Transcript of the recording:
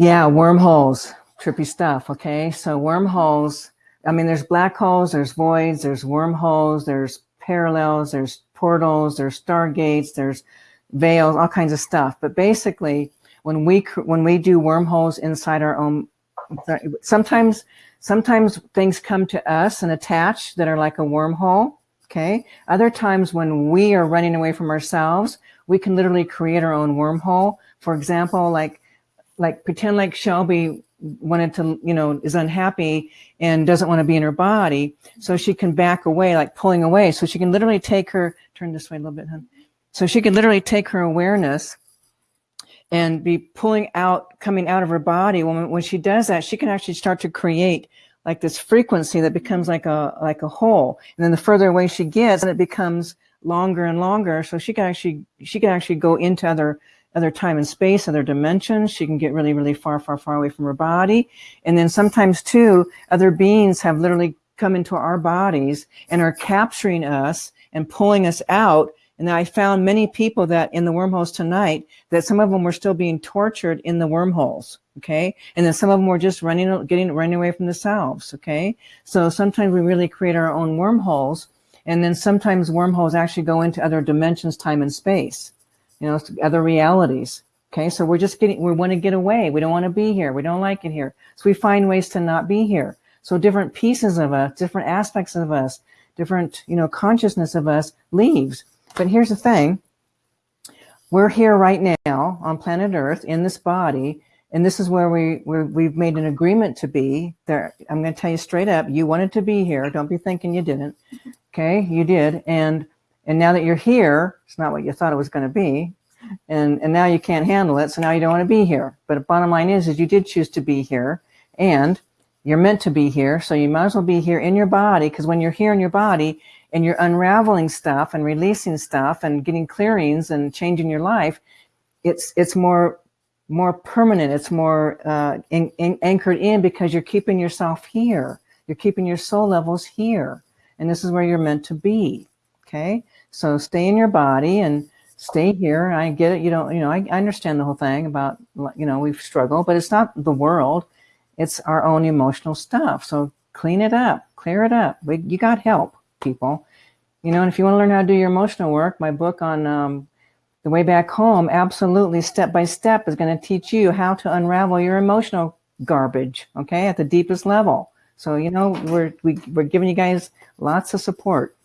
Yeah, wormholes, trippy stuff. Okay, so wormholes. I mean, there's black holes, there's voids, there's wormholes, there's parallels, there's portals, there's stargates, there's veils, all kinds of stuff. But basically, when we when we do wormholes inside our own, sometimes sometimes things come to us and attach that are like a wormhole. Okay. Other times when we are running away from ourselves, we can literally create our own wormhole. For example, like like pretend like Shelby wanted to, you know, is unhappy and doesn't want to be in her body. So she can back away, like pulling away. So she can literally take her, turn this way a little bit, hun. So she can literally take her awareness and be pulling out, coming out of her body. When, when she does that, she can actually start to create like this frequency that becomes like a, like a hole. And then the further away she gets, and it becomes longer and longer. So she can actually, she can actually go into other other time and space, other dimensions. She can get really, really far, far, far away from her body. And then sometimes too, other beings have literally come into our bodies and are capturing us and pulling us out. And I found many people that in the wormholes tonight, that some of them were still being tortured in the wormholes. Okay. And then some of them were just running, getting, running away from themselves. Okay. So sometimes we really create our own wormholes. And then sometimes wormholes actually go into other dimensions, time and space you know, other realities. Okay, so we're just getting, we want to get away. We don't want to be here. We don't like it here. So we find ways to not be here. So different pieces of us, different aspects of us, different, you know, consciousness of us leaves. But here's the thing. We're here right now on planet Earth in this body. And this is where we, we've made an agreement to be there. I'm going to tell you straight up, you wanted to be here. Don't be thinking you didn't. Okay, you did. And and now that you're here, it's not what you thought it was going to be. And, and now you can't handle it. So now you don't want to be here. But bottom line is, is you did choose to be here and you're meant to be here. So you might as well be here in your body. Because when you're here in your body and you're unraveling stuff and releasing stuff and getting clearings and changing your life, it's, it's more, more permanent. It's more uh, in, in, anchored in because you're keeping yourself here. You're keeping your soul levels here. And this is where you're meant to be. Okay. So stay in your body and stay here. I get it. You don't, you know, I, I understand the whole thing about, you know, we've struggled, but it's not the world. It's our own emotional stuff. So clean it up, clear it up. We, you got help, people. You know, and if you want to learn how to do your emotional work, my book on um, the way back home, absolutely step by step is going to teach you how to unravel your emotional garbage. Okay. At the deepest level. So, you know, we're, we, we're giving you guys lots of support.